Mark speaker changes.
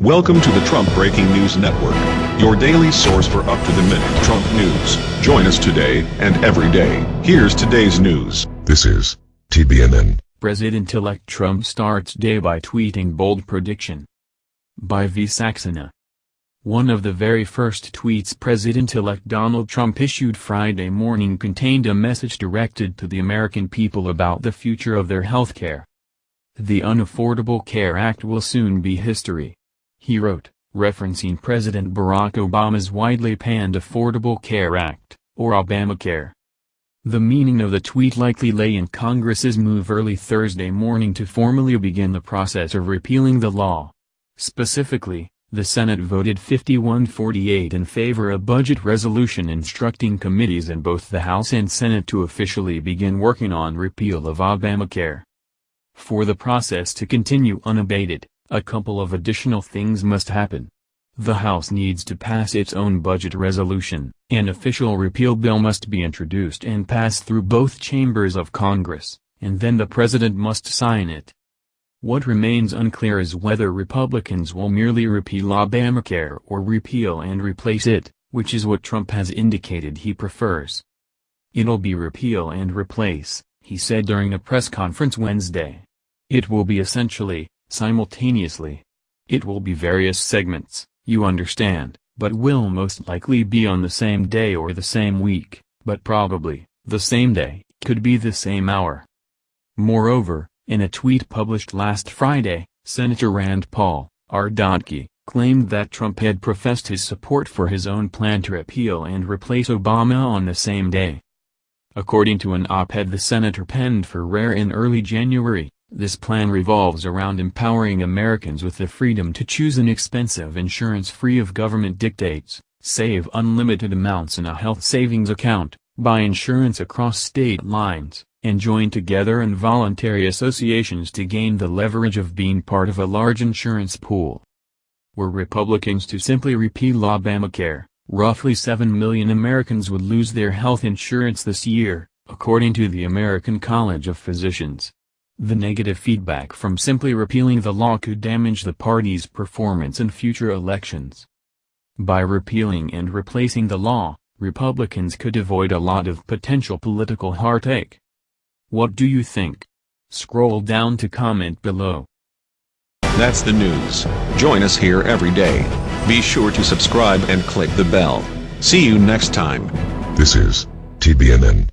Speaker 1: Welcome to the Trump Breaking News Network, your daily source for up-to-the-minute Trump news. Join us today and every day. Here's today's news.
Speaker 2: This is TBNN.
Speaker 3: President-elect Trump starts day by tweeting bold prediction. By V. Saxena. One of the very first tweets President-elect Donald Trump issued Friday morning contained a message directed to the American people about the future of their health care. The Unaffordable Care Act will soon be history. He wrote, referencing President Barack Obama's widely panned Affordable Care Act, or Obamacare. The meaning of the tweet likely lay in Congress's move early Thursday morning to formally begin the process of repealing the law. Specifically, the Senate voted 51-48 in favor of a budget resolution instructing committees in both the House and Senate to officially begin working on repeal of Obamacare. For the process to continue unabated, a couple of additional things must happen. The House needs to pass its own budget resolution, an official repeal bill must be introduced and passed through both chambers of Congress, and then the President must sign it. What remains unclear is whether Republicans will merely repeal Obamacare or repeal and replace it, which is what Trump has indicated he prefers. It'll be repeal and replace, he said during a press conference Wednesday. It will be essentially, simultaneously. It will be various segments, you understand, but will most likely be on the same day or the same week, but probably, the same day, could be the same hour. Moreover, in a tweet published last Friday, Senator Rand Paul, R. R.K., claimed that Trump had professed his support for his own plan to repeal and replace Obama on the same day. According to an op-ed the senator penned for Rare in early January, this plan revolves around empowering Americans with the freedom to choose an expensive insurance free of government dictates, save unlimited amounts in a health savings account, buy insurance across state lines, and join together in voluntary associations to gain the leverage of being part of a large insurance pool. Were Republicans to simply repeal Obamacare, roughly 7 million Americans would lose their health insurance this year, according to the American College of Physicians. The negative feedback from simply repealing the law could damage the party's performance in future elections. By repealing and replacing the law, Republicans could avoid a lot of potential political heartache. What do you think? Scroll down to comment below.
Speaker 1: That's the news. Join us here every day. Be sure to subscribe and click the bell. See you next time.
Speaker 2: This is TBNN.